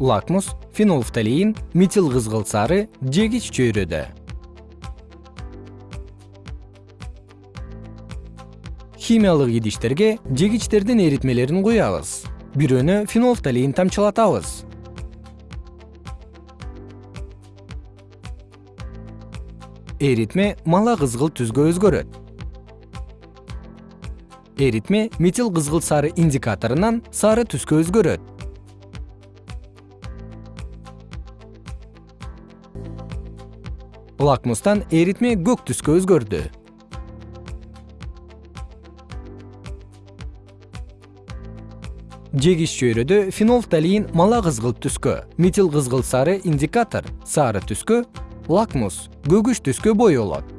лакмус фенолфталеин метил кызгылт сары жегич чөйрөдө. Химиялык идиштерге жегичтердин эритмелерин куябыз. Бирөөнө фенолфталеин тамчылатабыз. Эритме мала кызгылт түскө өзгөрөт. Эритме метил кызгылт сары индикаторунан сары түскө өзгөрөт лакмустан эритме көк түскө өзгөрдү. Жегич чөйрөдө фенолфталеин мала кызгылт түскө метил кызгылт сары индикатор сары түскө лакмус көгүш түскө боёлот